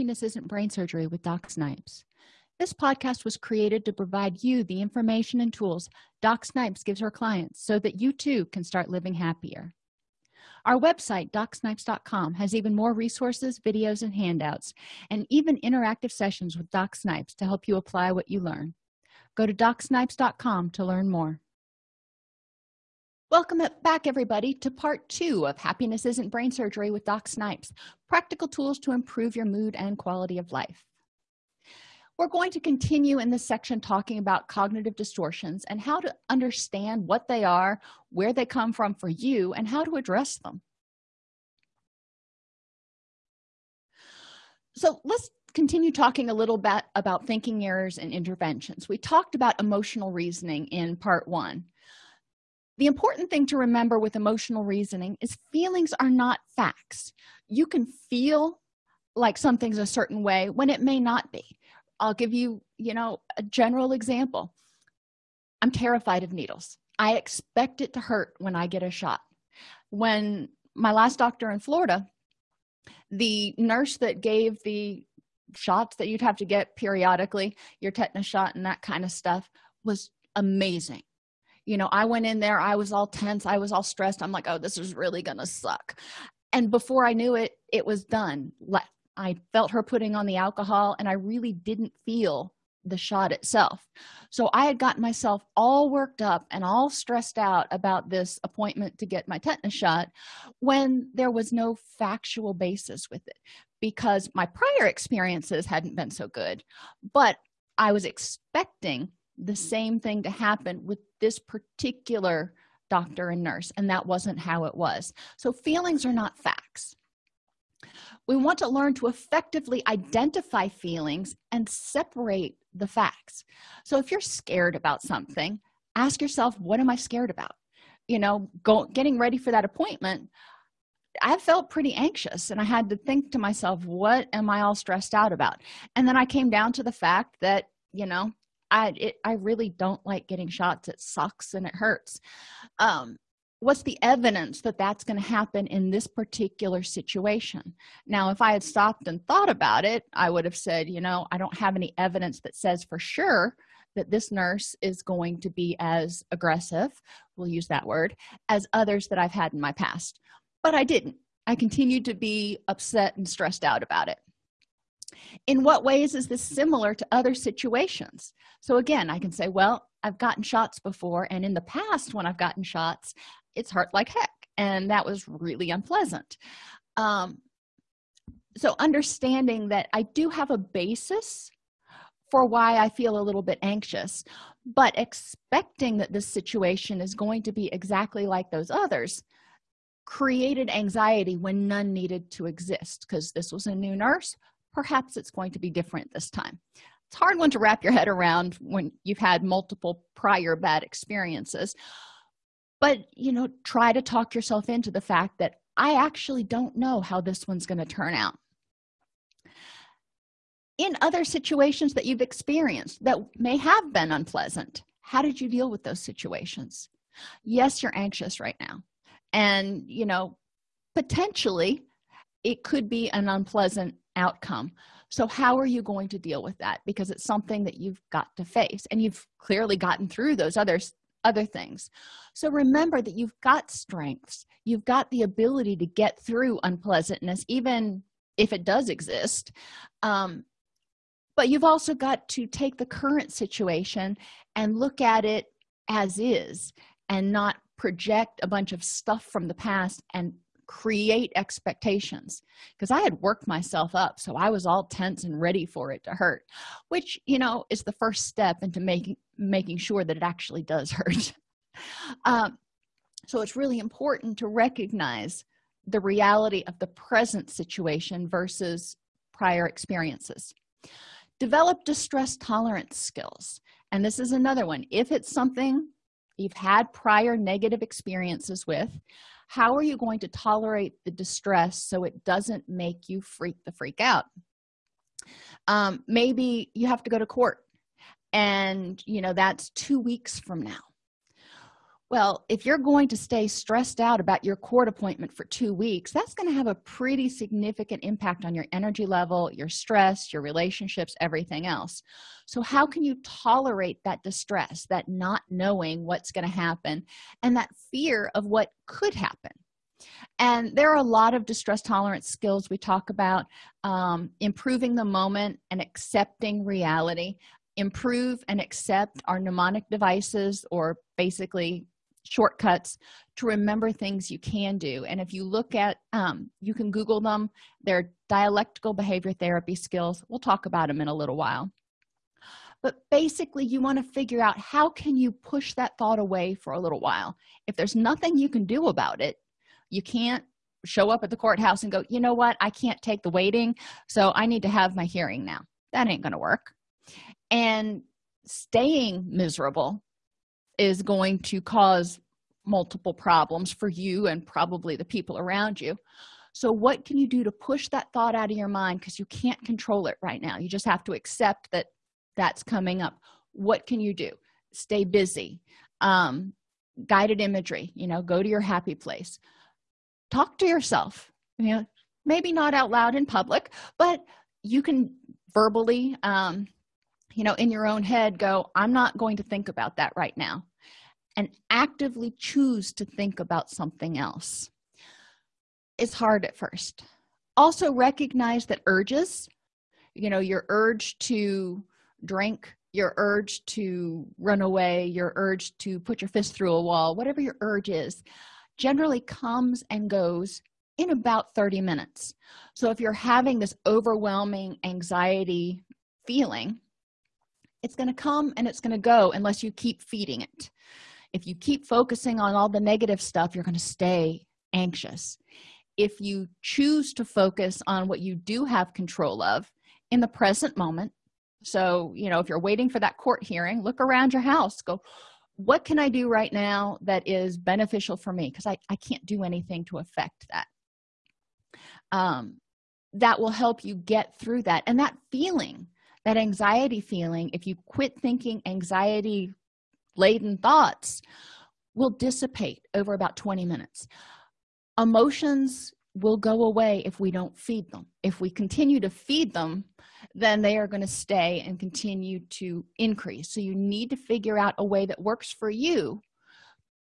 happiness isn't brain surgery with doc snipes. This podcast was created to provide you the information and tools doc snipes gives her clients so that you too can start living happier. Our website docsnipes.com has even more resources videos and handouts and even interactive sessions with doc snipes to help you apply what you learn. Go to docsnipes.com to learn more welcome back everybody to part two of happiness isn't brain surgery with doc snipes practical tools to improve your mood and quality of life. We're going to continue in this section talking about cognitive distortions and how to understand what they are where they come from for you and how to address them. So let's continue talking a little bit about thinking errors and interventions. We talked about emotional reasoning in part one the important thing to remember with emotional reasoning is feelings are not facts. You can feel like something's a certain way when it may not be. I'll give you you know a general example. I'm terrified of needles. I expect it to hurt when i get a shot. When my last doctor in florida the nurse that gave the shots that you'd have to get periodically your tetanus shot and that kind of stuff was amazing you know i went in there i was all tense i was all stressed. I'm like oh this is really gonna suck. And before i knew it it was done. I felt her putting on the alcohol and i really didn't feel the shot itself. So i had gotten myself all worked up and all stressed out about this appointment to get my tetanus shot when there was no factual basis with it because my prior experiences hadn't been so good. But i was expecting the same thing to happen with this particular doctor and nurse and that wasn't how it was. So feelings are not facts. We want to learn to effectively identify feelings and separate the facts. So if you're scared about something ask yourself what am i scared about? You know go getting ready for that appointment i felt pretty anxious and i had to think to myself what am i all stressed out about? And then i came down to the fact that you know i it, i really don't like getting shots. It sucks and it hurts. Um what's the evidence that that's going to happen in this particular situation? Now if i had stopped and thought about it i would have said you know i don't have any evidence that says for sure that this nurse is going to be as aggressive we'll use that word as others that i've had in my past. But i didn't. I continued to be upset and stressed out about it in what ways is this similar to other situations? So again i can say well i've gotten shots before and in the past when i've gotten shots it's hurt like heck and that was really unpleasant. Um, so understanding that i do have a basis for why i feel a little bit anxious but expecting that this situation is going to be exactly like those others created anxiety when none needed to exist because this was a new nurse perhaps it's going to be different this time. It's hard one to wrap your head around when you've had multiple prior bad experiences but you know try to talk yourself into the fact that i actually don't know how this one's going to turn out. In other situations that you've experienced that may have been unpleasant how did you deal with those situations? Yes you're anxious right now and you know potentially it could be an unpleasant outcome. So how are you going to deal with that? Because it's something that you've got to face and you've clearly gotten through those others other things. So remember that you've got strengths. You've got the ability to get through unpleasantness even if it does exist. Um, but you've also got to take the current situation and look at it as is and not project a bunch of stuff from the past and create expectations. Because i had worked myself up so i was all tense and ready for it to hurt which you know is the first step into making making sure that it actually does hurt. Um, so it's really important to recognize the reality of the present situation versus prior experiences. Develop distress tolerance skills and this is another one. If it's something you've had prior negative experiences with how are you going to tolerate the distress so it doesn't make you freak the freak out? Um, maybe you have to go to court and you know that's two weeks from now well if you're going to stay stressed out about your court appointment for two weeks that's going to have a pretty significant impact on your energy level your stress your relationships everything else. So how can you tolerate that distress that not knowing what's going to happen and that fear of what could happen? And there are a lot of distress tolerance skills we talk about um, improving the moment and accepting reality. Improve and accept our mnemonic devices or basically shortcuts to remember things you can do. And if you look at um, you can google them they're dialectical behavior therapy skills. We'll talk about them in a little while. But basically you want to figure out how can you push that thought away for a little while. If there's nothing you can do about it you can't show up at the courthouse and go you know what? I can't take the waiting so i need to have my hearing now. That ain't gonna work. And staying miserable is going to cause multiple problems for you and probably the people around you. So what can you do to push that thought out of your mind? Because you can't control it right now. You just have to accept that that's coming up. What can you do? Stay busy. Um, guided imagery you know go to your happy place. Talk to yourself. You know maybe not out loud in public but you can verbally um, you know in your own head go i'm not going to think about that right now and actively choose to think about something else. It's hard at first. Also recognize that urges you know your urge to drink your urge to run away your urge to put your fist through a wall whatever your urge is generally comes and goes in about 30 minutes. So if you're having this overwhelming anxiety feeling it's going to come and it's going to go unless you keep feeding it. If you keep focusing on all the negative stuff you're going to stay anxious. If you choose to focus on what you do have control of in the present moment so you know if you're waiting for that court hearing look around your house go what can i do right now that is beneficial for me? Because I, I can't do anything to affect that. Um that will help you get through that. And that feeling that anxiety feeling if you quit thinking anxiety laden thoughts will dissipate over about 20 minutes. Emotions will go away if we don't feed them. If we continue to feed them then they are going to stay and continue to increase. So you need to figure out a way that works for you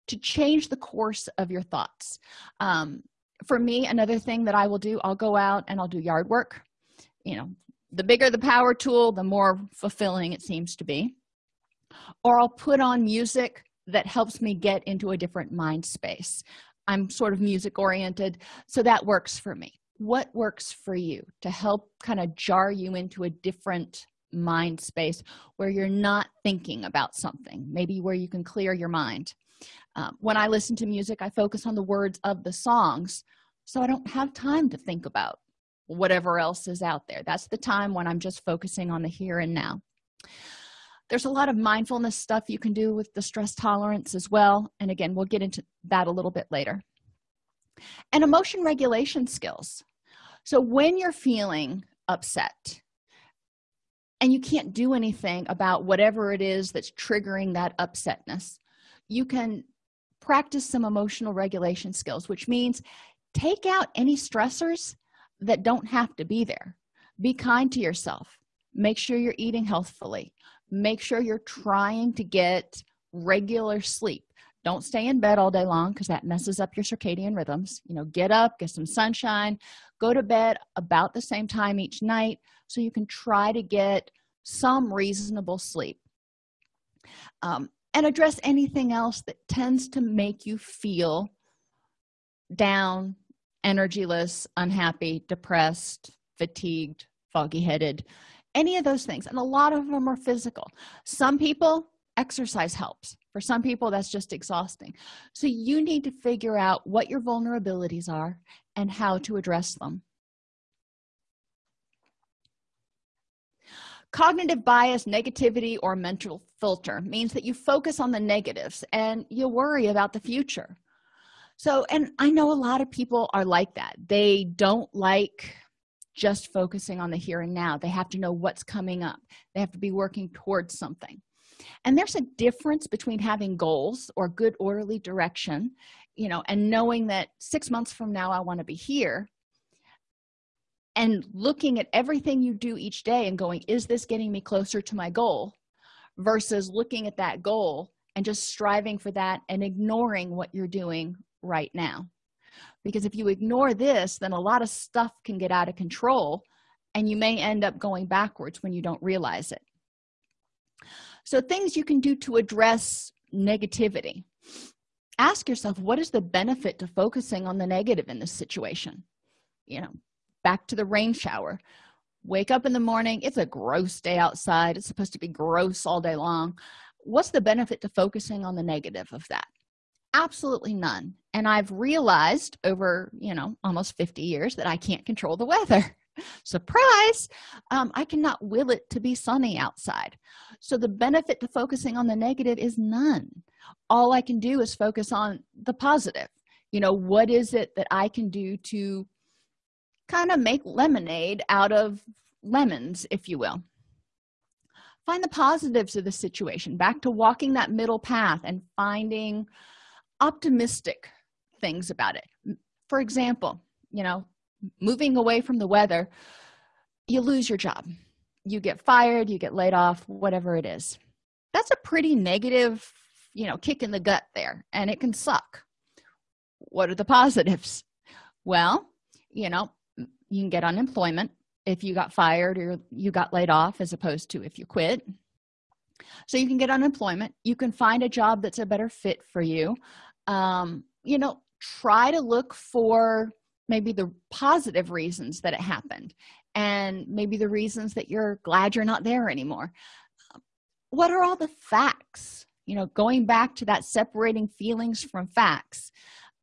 to change the course of your thoughts. Um, for me another thing that i will do i'll go out and i'll do yard work. You know the bigger the power tool the more fulfilling it seems to be. Or i'll put on music that helps me get into a different mind space. I'm sort of music oriented so that works for me. What works for you to help kind of jar you into a different mind space where you're not thinking about something maybe where you can clear your mind? Um, when i listen to music i focus on the words of the songs so i don't have time to think about whatever else is out there. That's the time when i'm just focusing on the here and now. There's a lot of mindfulness stuff you can do with the stress tolerance as well. And again we'll get into that a little bit later. And emotion regulation skills. So when you're feeling upset and you can't do anything about whatever it is that's triggering that upsetness you can practice some emotional regulation skills which means take out any stressors that don't have to be there. Be kind to yourself. Make sure you're eating healthfully. Make sure you're trying to get regular sleep. Don't stay in bed all day long because that messes up your circadian rhythms. You know get up get some sunshine go to bed about the same time each night so you can try to get some reasonable sleep. Um, and address anything else that tends to make you feel down energyless unhappy depressed fatigued foggy headed any of those things. And a lot of them are physical. Some people exercise helps. For some people that's just exhausting. So you need to figure out what your vulnerabilities are and how to address them. Cognitive bias negativity or mental filter means that you focus on the negatives and you worry about the future so and i know a lot of people are like that. They don't like just focusing on the here and now. They have to know what's coming up. They have to be working towards something. And there's a difference between having goals or good orderly direction you know and knowing that six months from now i want to be here and looking at everything you do each day and going is this getting me closer to my goal? versus looking at that goal and just striving for that and ignoring what you're doing right now. Because if you ignore this then a lot of stuff can get out of control and you may end up going backwards when you don't realize it. So things you can do to address negativity. Ask yourself what is the benefit to focusing on the negative in this situation? You know back to the rain shower. Wake up in the morning it's a gross day outside. It's supposed to be gross all day long. What's the benefit to focusing on the negative of that? Absolutely none and i've realized over you know almost 50 years that i can't control the weather. Surprise! Um, i cannot will it to be sunny outside. So the benefit to focusing on the negative is none. All i can do is focus on the positive. You know what is it that i can do to kind of make lemonade out of lemons if you will? Find the positives of the situation. Back to walking that middle path and finding optimistic things about it. For example you know moving away from the weather you lose your job. You get fired you get laid off whatever it is. That's a pretty negative you know kick in the gut there and it can suck. What are the positives? Well you know you can get unemployment if you got fired or you got laid off as opposed to if you quit. So you can get unemployment. You can find a job that's a better fit for you. Um, you know try to look for maybe the positive reasons that it happened and maybe the reasons that you're glad you're not there anymore. What are all the facts? You know going back to that separating feelings from facts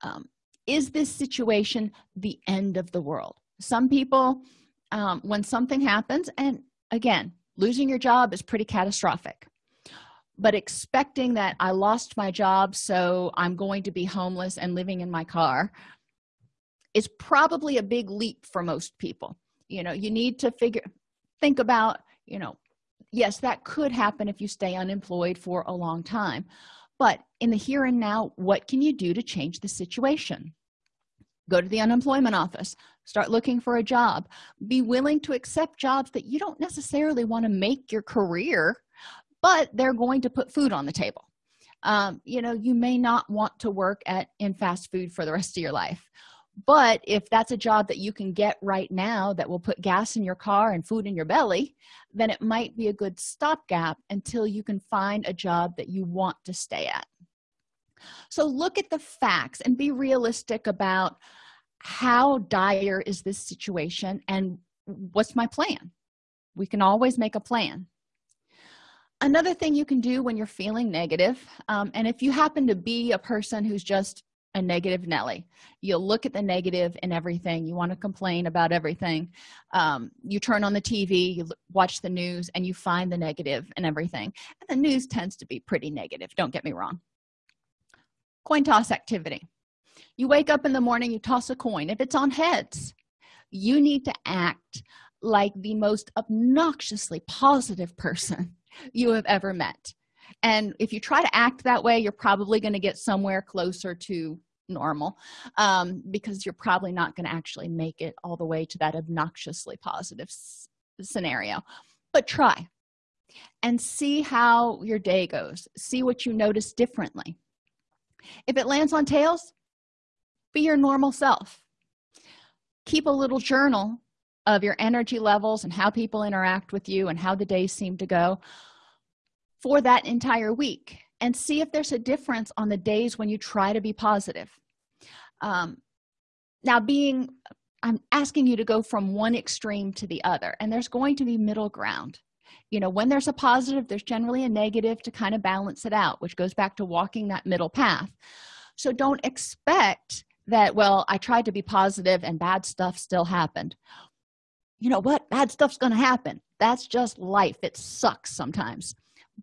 um, is this situation the end of the world? Some people um, when something happens and again losing your job is pretty catastrophic but expecting that i lost my job so i'm going to be homeless and living in my car is probably a big leap for most people. You know you need to figure think about you know yes that could happen if you stay unemployed for a long time but in the here and now what can you do to change the situation? Go to the unemployment office start looking for a job. Be willing to accept jobs that you don't necessarily want to make your career but they're going to put food on the table. Um, you know you may not want to work at in fast food for the rest of your life but if that's a job that you can get right now that will put gas in your car and food in your belly then it might be a good stopgap until you can find a job that you want to stay at. So look at the facts and be realistic about how dire is this situation and what's my plan? We can always make a plan another thing you can do when you're feeling negative, um, and if you happen to be a person who's just a negative nelly you'll look at the negative in everything you want to complain about everything um, you turn on the tv you watch the news and you find the negative and everything and the news tends to be pretty negative don't get me wrong. Coin toss activity. You wake up in the morning you toss a coin if it's on heads you need to act like the most obnoxiously positive person you have ever met. And if you try to act that way you're probably going to get somewhere closer to normal um, because you're probably not going to actually make it all the way to that obnoxiously positive scenario. But try and see how your day goes. See what you notice differently. If it lands on tails be your normal self. Keep a little journal of your energy levels and how people interact with you and how the days seem to go for that entire week and see if there's a difference on the days when you try to be positive. Um, now being i'm asking you to go from one extreme to the other and there's going to be middle ground. You know when there's a positive there's generally a negative to kind of balance it out which goes back to walking that middle path. So don't expect that well i tried to be positive and bad stuff still happened you know what? Bad stuff's going to happen. That's just life. It sucks sometimes.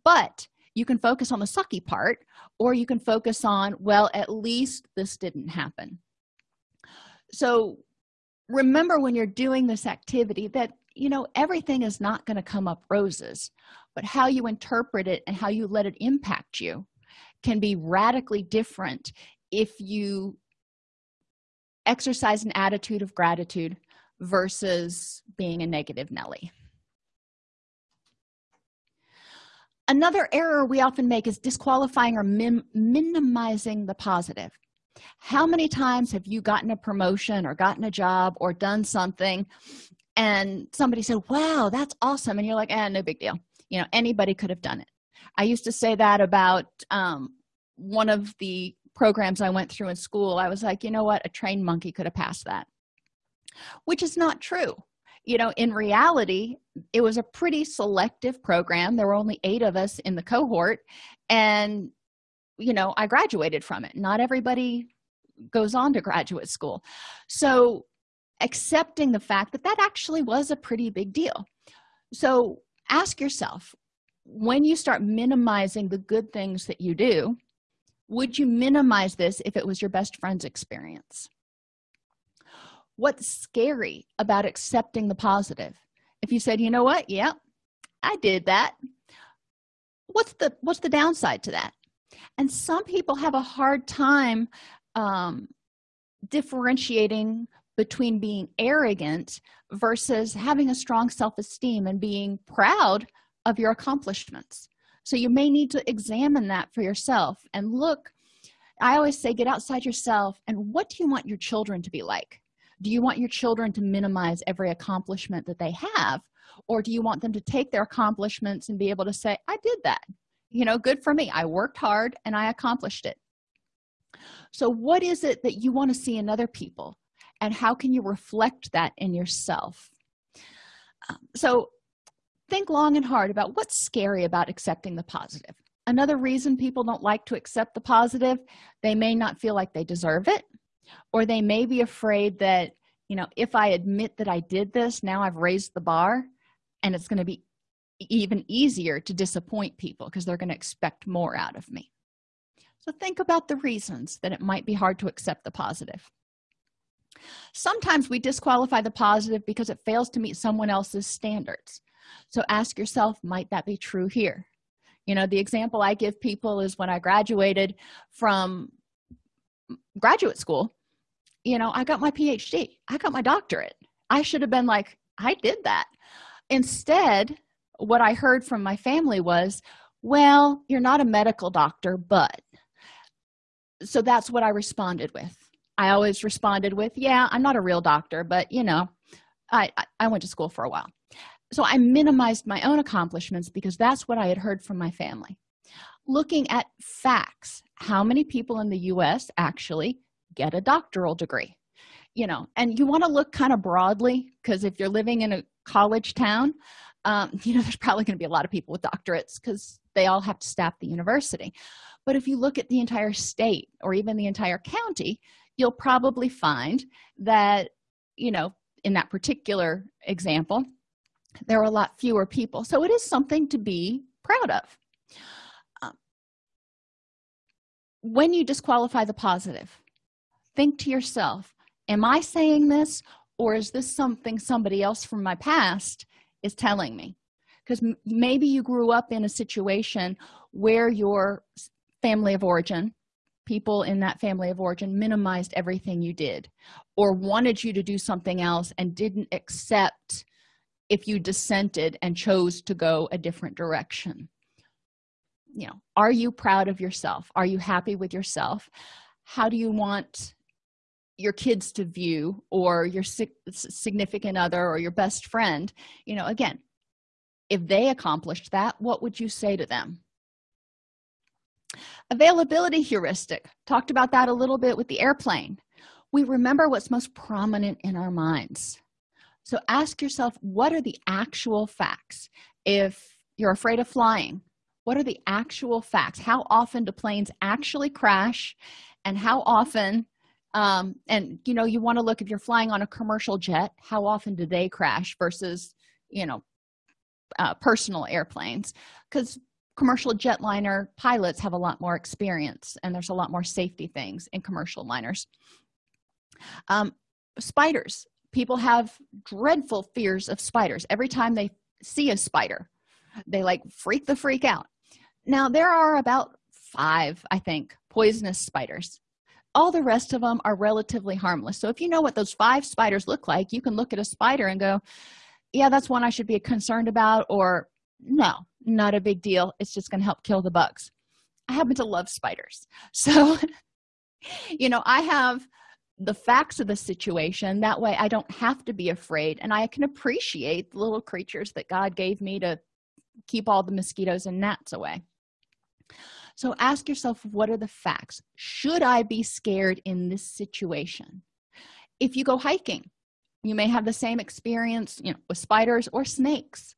But you can focus on the sucky part or you can focus on well at least this didn't happen. So remember when you're doing this activity that you know everything is not going to come up roses but how you interpret it and how you let it impact you can be radically different if you exercise an attitude of gratitude versus being a negative Nelly. Another error we often make is disqualifying or minimizing the positive. How many times have you gotten a promotion or gotten a job or done something and somebody said, wow, that's awesome. And you're like, eh, no big deal. You know, anybody could have done it. I used to say that about um, one of the programs I went through in school. I was like, you know what? A trained monkey could have passed that, which is not true. You know, in reality, it was a pretty selective program. There were only eight of us in the cohort, and, you know, I graduated from it. Not everybody goes on to graduate school. So, accepting the fact that that actually was a pretty big deal. So, ask yourself when you start minimizing the good things that you do would you minimize this if it was your best friend's experience what's scary about accepting the positive? If you said you know what? Yeah i did that. What's the what's the downside to that? And some people have a hard time um, differentiating between being arrogant versus having a strong self-esteem and being proud of your accomplishments. So you may need to examine that for yourself and look. I always say get outside yourself and what do you want your children to be like do you want your children to minimize every accomplishment that they have? Or do you want them to take their accomplishments and be able to say i did that. You know good for me. I worked hard and i accomplished it. So what is it that you want to see in other people? And how can you reflect that in yourself? Um, so think long and hard about what's scary about accepting the positive. Another reason people don't like to accept the positive they may not feel like they deserve it or they may be afraid that you know if i admit that i did this now i've raised the bar and it's going to be even easier to disappoint people because they're going to expect more out of me. So think about the reasons that it might be hard to accept the positive. Sometimes we disqualify the positive because it fails to meet someone else's standards. So ask yourself might that be true here? You know the example i give people is when i graduated from graduate school you know i got my phd i got my doctorate. I should have been like i did that. Instead what i heard from my family was well you're not a medical doctor but. So that's what i responded with. I always responded with yeah i'm not a real doctor but you know i i went to school for a while. So i minimized my own accomplishments because that's what i had heard from my family. Looking at facts how many people in the u.s actually get a doctoral degree you know and you want to look kind of broadly because if you're living in a college town um, you know there's probably going to be a lot of people with doctorates because they all have to staff the university. But if you look at the entire state or even the entire county you'll probably find that you know in that particular example there are a lot fewer people. So it is something to be proud of. Um, when you disqualify the positive think to yourself am i saying this or is this something somebody else from my past is telling me? Because maybe you grew up in a situation where your family of origin people in that family of origin minimized everything you did or wanted you to do something else and didn't accept if you dissented and chose to go a different direction. You know are you proud of yourself? Are you happy with yourself? How do you want your kids to view or your significant other or your best friend you know again if they accomplished that what would you say to them? Availability heuristic. Talked about that a little bit with the airplane. We remember what's most prominent in our minds. So ask yourself what are the actual facts? If you're afraid of flying what are the actual facts? How often do planes actually crash? And how often um, and you know you want to look if you're flying on a commercial jet how often do they crash versus you know uh, personal airplanes? Because commercial jetliner pilots have a lot more experience and there's a lot more safety things in commercial liners. Um, spiders. People have dreadful fears of spiders. Every time they see a spider they like freak the freak out. Now there are about five i think poisonous spiders all the rest of them are relatively harmless. So if you know what those five spiders look like you can look at a spider and go yeah that's one i should be concerned about or no not a big deal. It's just going to help kill the bugs. I happen to love spiders. So you know i have the facts of the situation. That way i don't have to be afraid and i can appreciate the little creatures that god gave me to keep all the mosquitoes and gnats away so ask yourself what are the facts? Should i be scared in this situation? If you go hiking you may have the same experience you know with spiders or snakes.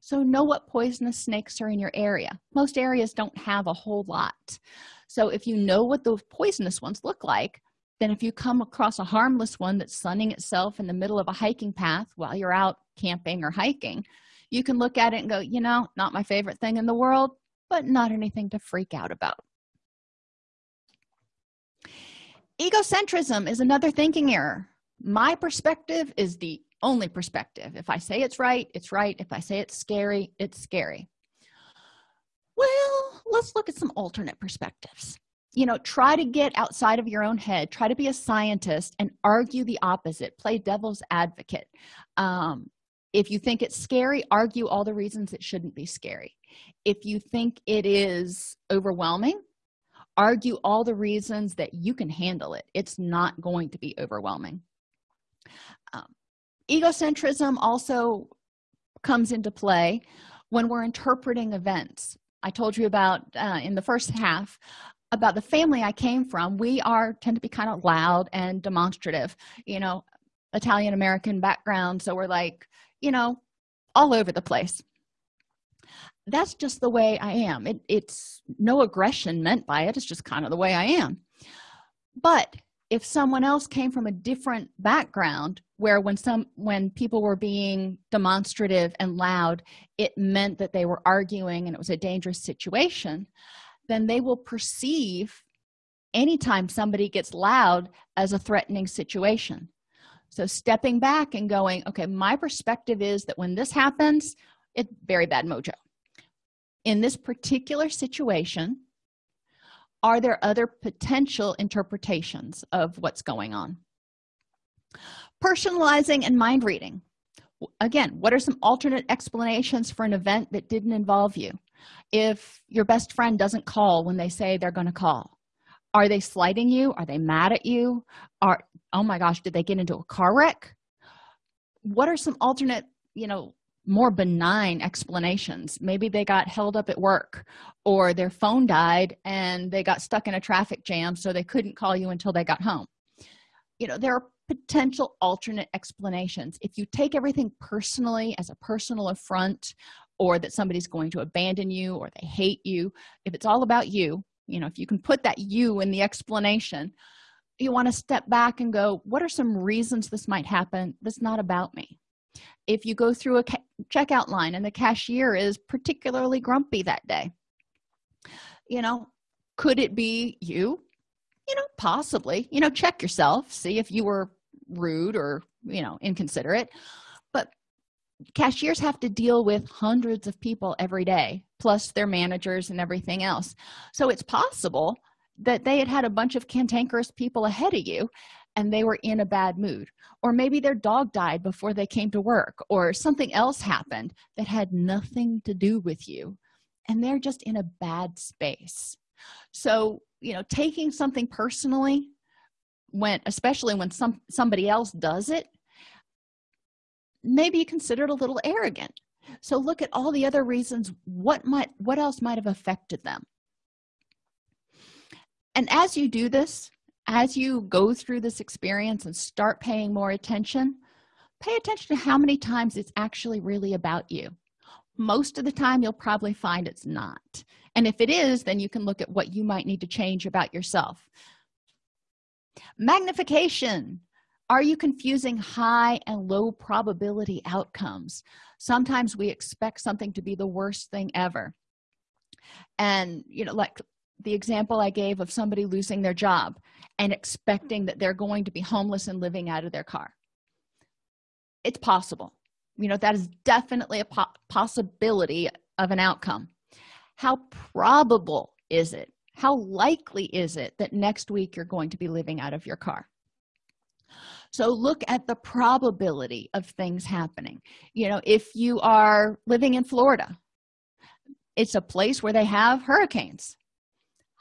So know what poisonous snakes are in your area. Most areas don't have a whole lot. So if you know what those poisonous ones look like then if you come across a harmless one that's sunning itself in the middle of a hiking path while you're out camping or hiking you can look at it and go you know not my favorite thing in the world but not anything to freak out about. Egocentrism is another thinking error. My perspective is the only perspective. If i say it's right it's right. If i say it's scary it's scary. Well let's look at some alternate perspectives. You know try to get outside of your own head. Try to be a scientist and argue the opposite. Play devil's advocate. Um, if you think it's scary argue all the reasons it shouldn't be scary if you think it is overwhelming argue all the reasons that you can handle it. It's not going to be overwhelming. Um, egocentrism also comes into play when we're interpreting events. I told you about uh, in the first half about the family i came from. We are tend to be kind of loud and demonstrative you know italian american background. So we're like you know all over the place that's just the way i am. It, it's no aggression meant by it. It's just kind of the way i am. But if someone else came from a different background where when some when people were being demonstrative and loud it meant that they were arguing and it was a dangerous situation then they will perceive anytime somebody gets loud as a threatening situation. So stepping back and going okay my perspective is that when this happens it's very bad mojo in this particular situation are there other potential interpretations of what's going on? Personalizing and mind reading. Again what are some alternate explanations for an event that didn't involve you? If your best friend doesn't call when they say they're going to call are they slighting you? Are they mad at you? Are oh my gosh did they get into a car wreck? What are some alternate you know more benign explanations. Maybe they got held up at work or their phone died and they got stuck in a traffic jam so they couldn't call you until they got home. You know there are potential alternate explanations. If you take everything personally as a personal affront or that somebody's going to abandon you or they hate you if it's all about you you know if you can put that you in the explanation you want to step back and go what are some reasons this might happen? That's not about me if you go through a checkout line and the cashier is particularly grumpy that day you know could it be you? You know possibly. You know check yourself see if you were rude or you know inconsiderate. But cashiers have to deal with hundreds of people every day plus their managers and everything else. So it's possible that they had had a bunch of cantankerous people ahead of you and they were in a bad mood. Or maybe their dog died before they came to work or something else happened that had nothing to do with you and they're just in a bad space. So you know taking something personally when especially when some somebody else does it maybe you consider it a little arrogant. So look at all the other reasons what might what else might have affected them. And as you do this as you go through this experience and start paying more attention pay attention to how many times it's actually really about you. Most of the time you'll probably find it's not. And if it is then you can look at what you might need to change about yourself. Magnification. Are you confusing high and low probability outcomes? Sometimes we expect something to be the worst thing ever. And you know like the example i gave of somebody losing their job and expecting that they're going to be homeless and living out of their car. It's possible. You know that is definitely a po possibility of an outcome. How probable is it how likely is it that next week you're going to be living out of your car? So look at the probability of things happening. You know if you are living in florida it's a place where they have hurricanes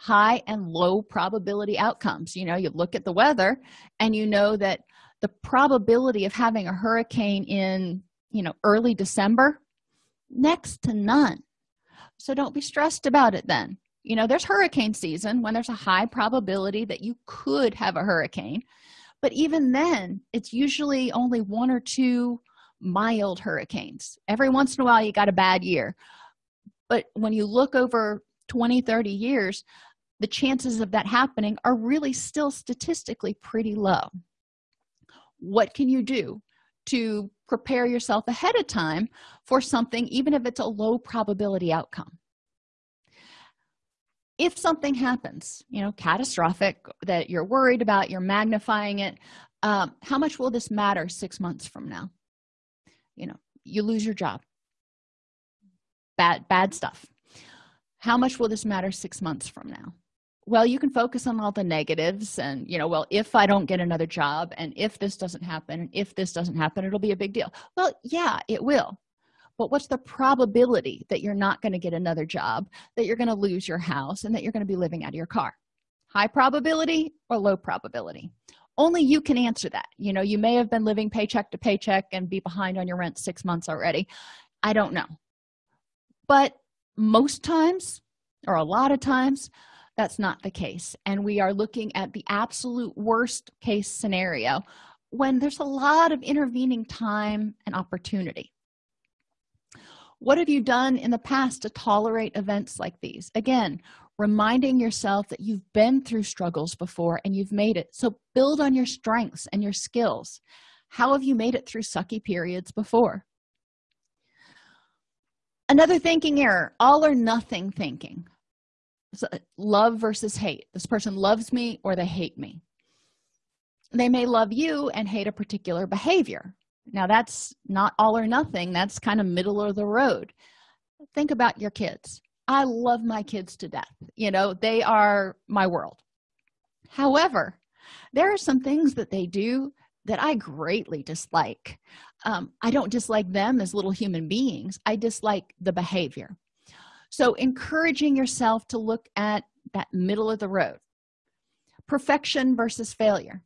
high and low probability outcomes. You know you look at the weather and you know that the probability of having a hurricane in you know early december next to none. So don't be stressed about it then. You know there's hurricane season when there's a high probability that you could have a hurricane but even then it's usually only one or two mild hurricanes. Every once in a while you got a bad year. But when you look over 20 30 years the chances of that happening are really still statistically pretty low. What can you do to prepare yourself ahead of time for something even if it's a low probability outcome? If something happens you know catastrophic that you're worried about you're magnifying it um, how much will this matter six months from now? You know you lose your job. Bad bad stuff. How much will this matter six months from now well you can focus on all the negatives and you know well if i don't get another job and if this doesn't happen and if this doesn't happen it'll be a big deal. Well yeah it will. But what's the probability that you're not going to get another job that you're going to lose your house and that you're going to be living out of your car? High probability or low probability? Only you can answer that. You know you may have been living paycheck to paycheck and be behind on your rent six months already. I don't know. But most times or a lot of times that's not the case. And we are looking at the absolute worst case scenario when there's a lot of intervening time and opportunity. What have you done in the past to tolerate events like these? Again reminding yourself that you've been through struggles before and you've made it. So build on your strengths and your skills. How have you made it through sucky periods before? Another thinking error all or nothing thinking love versus hate. This person loves me or they hate me. They may love you and hate a particular behavior. Now that's not all or nothing. That's kind of middle of the road. Think about your kids. I love my kids to death. You know they are my world. However there are some things that they do that i greatly dislike. Um, i don't dislike them as little human beings. I dislike the behavior so encouraging yourself to look at that middle of the road. Perfection versus failure.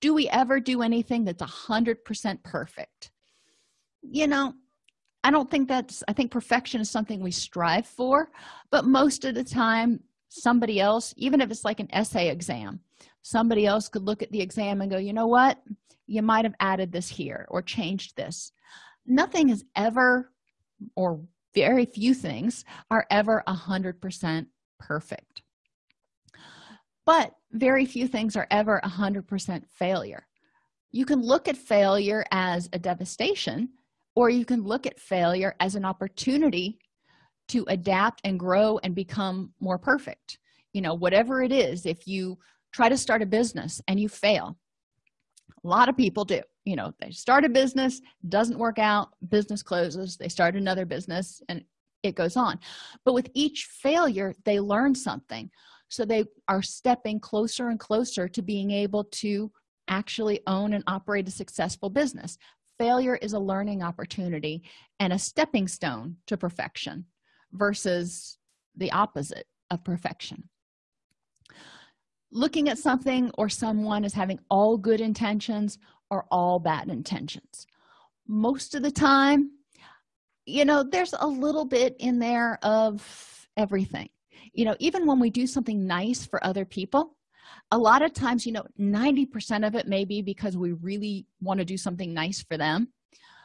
Do we ever do anything that's a hundred percent perfect? You know i don't think that's i think perfection is something we strive for but most of the time somebody else even if it's like an essay exam somebody else could look at the exam and go you know what? You might have added this here or changed this. Nothing is ever or very few things are ever a hundred percent perfect. But very few things are ever a hundred percent failure. You can look at failure as a devastation or you can look at failure as an opportunity to adapt and grow and become more perfect. You know whatever it is if you try to start a business and you fail a lot of people do you know they start a business doesn't work out business closes they start another business and it goes on. But with each failure they learn something. So they are stepping closer and closer to being able to actually own and operate a successful business. Failure is a learning opportunity and a stepping stone to perfection versus the opposite of perfection. Looking at something or someone as having all good intentions or all bad intentions. Most of the time you know there's a little bit in there of everything. You know even when we do something nice for other people a lot of times you know 90 percent of it may be because we really want to do something nice for them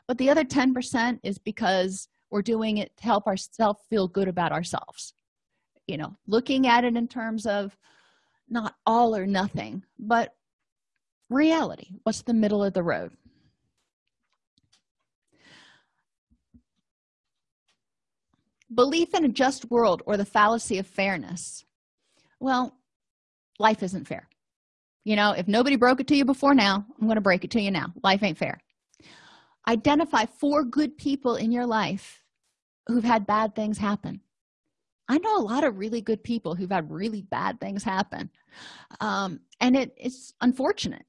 but the other 10 percent is because we're doing it to help ourselves feel good about ourselves. You know looking at it in terms of not all or nothing but reality. What's the middle of the road? Belief in a just world or the fallacy of fairness. Well life isn't fair. You know if nobody broke it to you before now i'm going to break it to you now. Life ain't fair. Identify four good people in your life who've had bad things happen. I know a lot of really good people who've had really bad things happen. Um, and it, it's unfortunate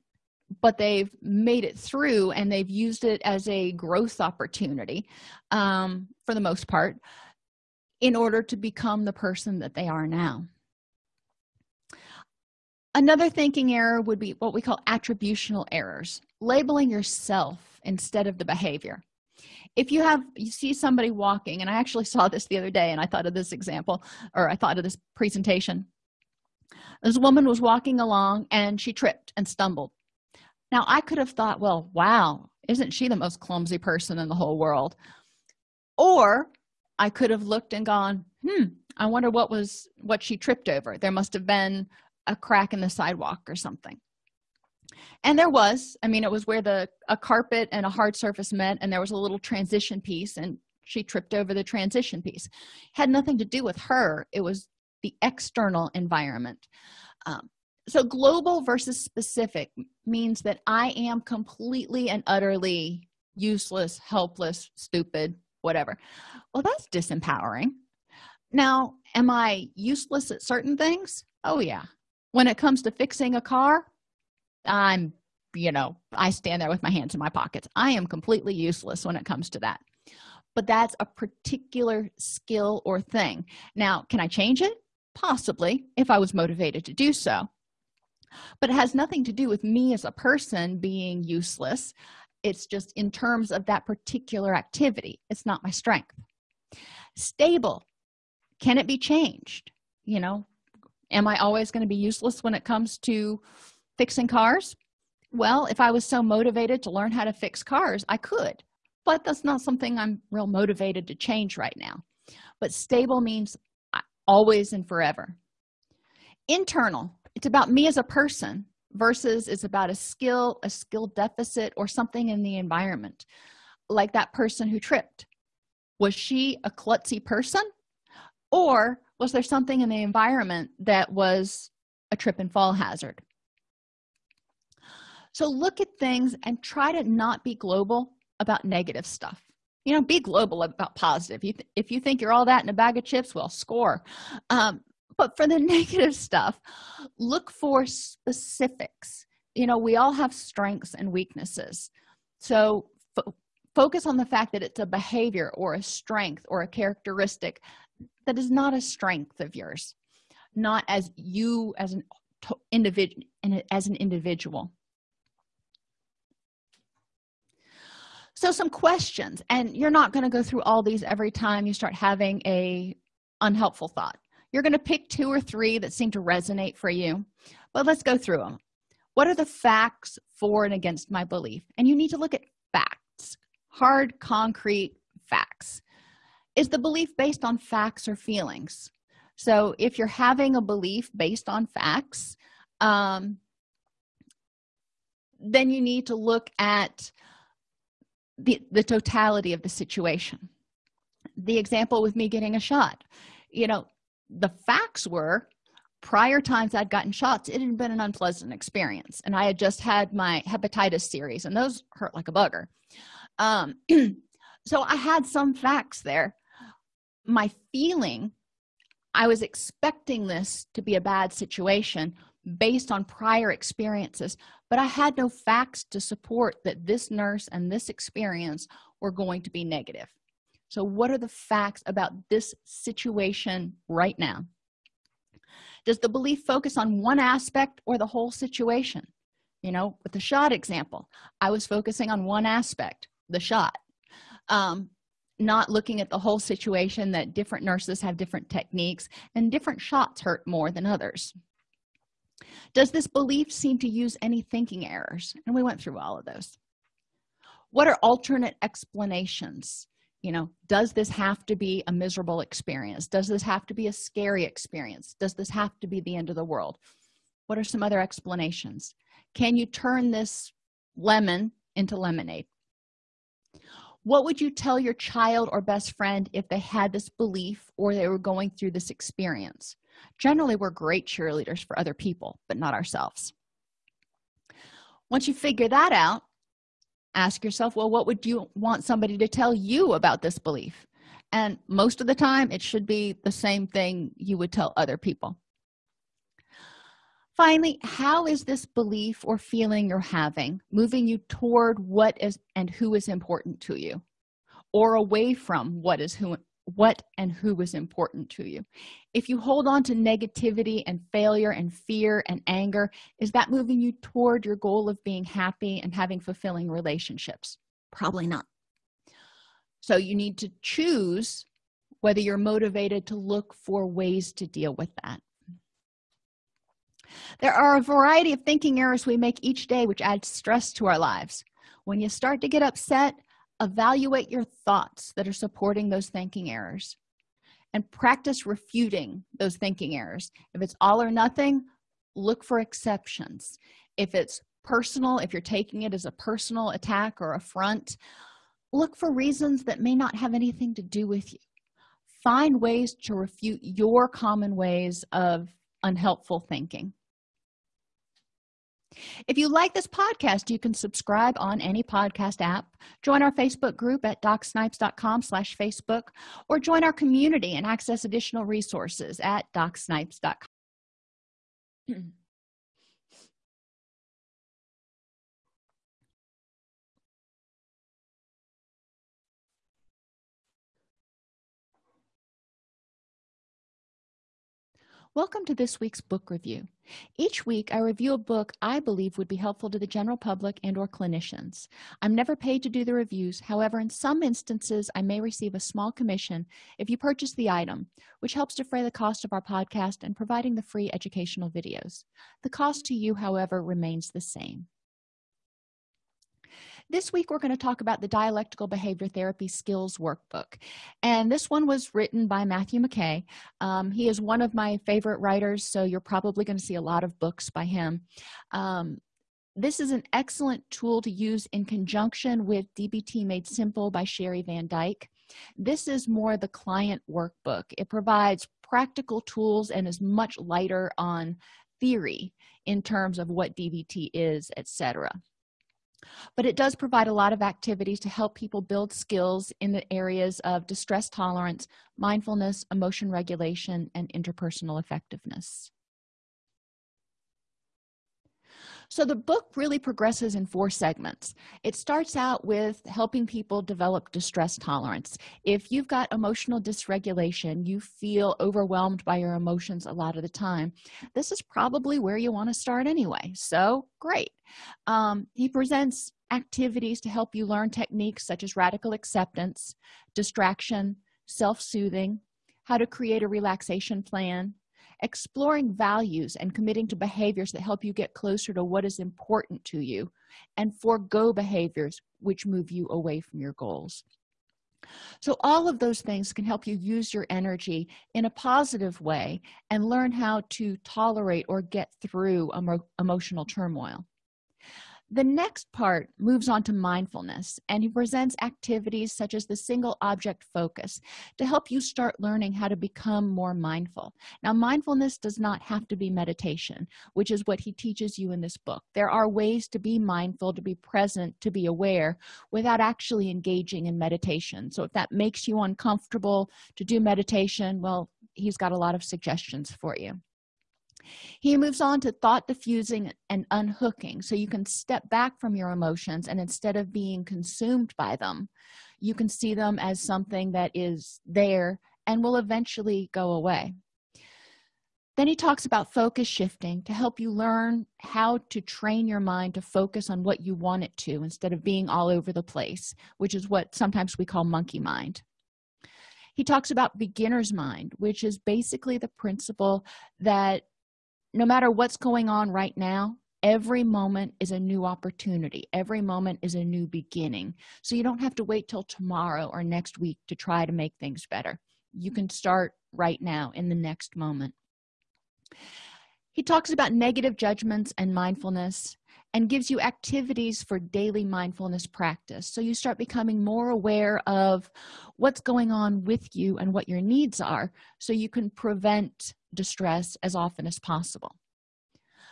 but they've made it through and they've used it as a growth opportunity um, for the most part in order to become the person that they are now. Another thinking error would be what we call attributional errors labeling yourself instead of the behavior. If you have you see somebody walking and i actually saw this the other day and i thought of this example or i thought of this presentation. This woman was walking along and she tripped and stumbled now i could have thought well wow isn't she the most clumsy person in the whole world? Or i could have looked and gone hmm i wonder what was what she tripped over. There must have been a crack in the sidewalk or something. And there was. I mean it was where the a carpet and a hard surface met and there was a little transition piece and she tripped over the transition piece. Had nothing to do with her. It was the external environment. Um, so global versus specific means that i am completely and utterly useless helpless stupid whatever. Well that's disempowering. Now am i useless at certain things? Oh yeah. When it comes to fixing a car i'm you know i stand there with my hands in my pockets. I am completely useless when it comes to that. But that's a particular skill or thing. Now can i change it? Possibly if i was motivated to do so but it has nothing to do with me as a person being useless. It's just in terms of that particular activity. It's not my strength. Stable. Can it be changed? You know am i always going to be useless when it comes to fixing cars? Well if i was so motivated to learn how to fix cars i could but that's not something i'm real motivated to change right now. But stable means uh, always and forever. Internal it's about me as a person versus it's about a skill a skill deficit or something in the environment. Like that person who tripped. Was she a klutzy person? Or was there something in the environment that was a trip and fall hazard? So look at things and try to not be global about negative stuff. You know be global about positive. You if you think you're all that in a bag of chips well score. Um, but for the negative stuff look for specifics. You know we all have strengths and weaknesses. So focus on the fact that it's a behavior or a strength or a characteristic that is not a strength of yours not as you as an individual as an individual. So some questions and you're not going to go through all these every time you start having a unhelpful thought you're going to pick two or three that seem to resonate for you but let's go through them what are the facts for and against my belief? And you need to look at facts hard concrete facts. Is the belief based on facts or feelings? So if you're having a belief based on facts um, then you need to look at the, the totality of the situation. The example with me getting a shot. You know the facts were prior times i'd gotten shots it had been an unpleasant experience and i had just had my hepatitis series and those hurt like a bugger. Um, so i had some facts there. My feeling i was expecting this to be a bad situation based on prior experiences but i had no facts to support that this nurse and this experience were going to be negative so what are the facts about this situation right now? Does the belief focus on one aspect or the whole situation? You know with the shot example i was focusing on one aspect the shot. Um, not looking at the whole situation that different nurses have different techniques and different shots hurt more than others. Does this belief seem to use any thinking errors? And we went through all of those. What are alternate explanations you know does this have to be a miserable experience? Does this have to be a scary experience? Does this have to be the end of the world? What are some other explanations? Can you turn this lemon into lemonade? What would you tell your child or best friend if they had this belief or they were going through this experience? Generally we're great cheerleaders for other people but not ourselves. Once you figure that out ask yourself well what would you want somebody to tell you about this belief? And most of the time it should be the same thing you would tell other people. Finally how is this belief or feeling you're having moving you toward what is and who is important to you? Or away from what is who what and who is important to you. If you hold on to negativity and failure and fear and anger is that moving you toward your goal of being happy and having fulfilling relationships? Probably not. So you need to choose whether you're motivated to look for ways to deal with that. There are a variety of thinking errors we make each day which add stress to our lives. When you start to get upset evaluate your thoughts that are supporting those thinking errors and practice refuting those thinking errors. If it's all or nothing look for exceptions. If it's personal if you're taking it as a personal attack or affront look for reasons that may not have anything to do with you. Find ways to refute your common ways of unhelpful thinking if you like this podcast you can subscribe on any podcast app. Join our facebook group at docsnipes.com slash facebook or join our community and access additional resources at docsnipes.com Welcome to this week's book review. Each week, I review a book I believe would be helpful to the general public and or clinicians. I'm never paid to do the reviews. However, in some instances, I may receive a small commission if you purchase the item, which helps defray the cost of our podcast and providing the free educational videos. The cost to you, however, remains the same this week we're going to talk about the dialectical behavior therapy skills workbook. And this one was written by matthew mckay. Um, he is one of my favorite writers so you're probably going to see a lot of books by him. Um, this is an excellent tool to use in conjunction with dbt made simple by sheri van dijk. This is more the client workbook. It provides practical tools and is much lighter on theory in terms of what dbt is etc but it does provide a lot of activities to help people build skills in the areas of distress tolerance mindfulness emotion regulation and interpersonal effectiveness so the book really progresses in four segments. It starts out with helping people develop distress tolerance. If you've got emotional dysregulation you feel overwhelmed by your emotions a lot of the time this is probably where you want to start anyway. So great. Um, he presents activities to help you learn techniques such as radical acceptance distraction self-soothing how to create a relaxation plan exploring values and committing to behaviors that help you get closer to what is important to you and forego behaviors which move you away from your goals. So all of those things can help you use your energy in a positive way and learn how to tolerate or get through emo emotional turmoil the next part moves on to mindfulness and he presents activities such as the single object focus to help you start learning how to become more mindful. Now mindfulness does not have to be meditation which is what he teaches you in this book. There are ways to be mindful to be present to be aware without actually engaging in meditation. So if that makes you uncomfortable to do meditation well he's got a lot of suggestions for you he moves on to thought diffusing and unhooking. So you can step back from your emotions and instead of being consumed by them you can see them as something that is there and will eventually go away. Then he talks about focus shifting to help you learn how to train your mind to focus on what you want it to instead of being all over the place which is what sometimes we call monkey mind. He talks about beginner's mind which is basically the principle that no matter what's going on right now every moment is a new opportunity. Every moment is a new beginning. So you don't have to wait till tomorrow or next week to try to make things better. You can start right now in the next moment. He talks about negative judgments and mindfulness and gives you activities for daily mindfulness practice. So you start becoming more aware of what's going on with you and what your needs are so you can prevent distress as often as possible.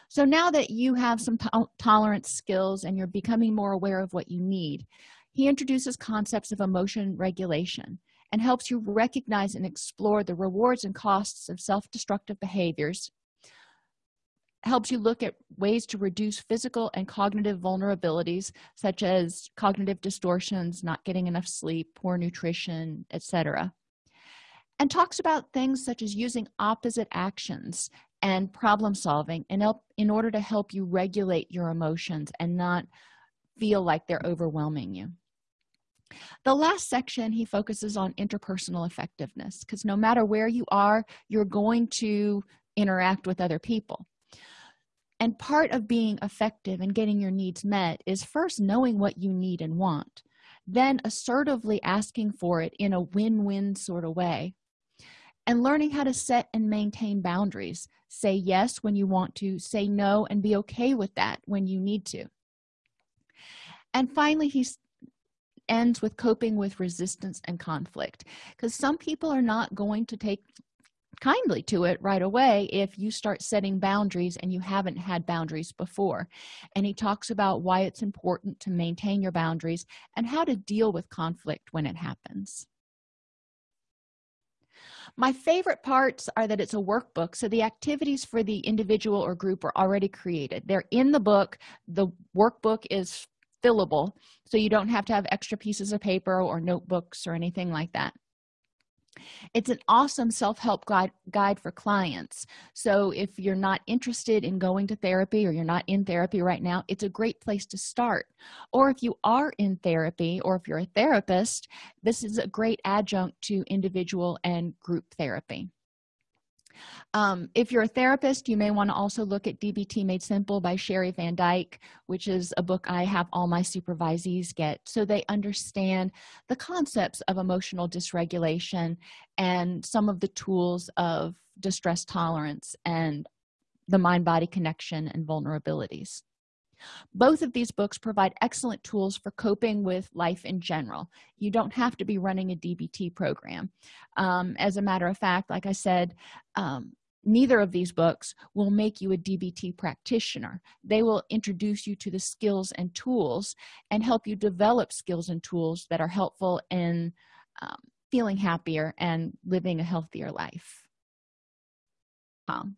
So now that you have some to tolerance skills and you're becoming more aware of what you need he introduces concepts of emotion regulation and helps you recognize and explore the rewards and costs of self-destructive behaviors helps you look at ways to reduce physical and cognitive vulnerabilities such as cognitive distortions not getting enough sleep poor nutrition etc and talks about things such as using opposite actions and problem solving and help in order to help you regulate your emotions and not feel like they're overwhelming you. The last section he focuses on interpersonal effectiveness because no matter where you are you're going to interact with other people. And part of being effective and getting your needs met is first knowing what you need and want then assertively asking for it in a win-win sort of way and learning how to set and maintain boundaries. Say yes when you want to say no and be okay with that when you need to. And finally he ends with coping with resistance and conflict because some people are not going to take kindly to it right away if you start setting boundaries and you haven't had boundaries before. And he talks about why it's important to maintain your boundaries and how to deal with conflict when it happens my favorite parts are that it's a workbook so the activities for the individual or group are already created. They're in the book. The workbook is fillable so you don't have to have extra pieces of paper or notebooks or anything like that it's an awesome self-help guide, guide for clients. So if you're not interested in going to therapy or you're not in therapy right now it's a great place to start. Or if you are in therapy or if you're a therapist this is a great adjunct to individual and group therapy um, if you're a therapist you may want to also look at dbt made simple by sheri van dijk which is a book i have all my supervisees get. So they understand the concepts of emotional dysregulation and some of the tools of distress tolerance and the mind-body connection and vulnerabilities both of these books provide excellent tools for coping with life in general. You don't have to be running a dbt program. Um, as a matter of fact like i said um, neither of these books will make you a dbt practitioner. They will introduce you to the skills and tools and help you develop skills and tools that are helpful in um, feeling happier and living a healthier life. Um,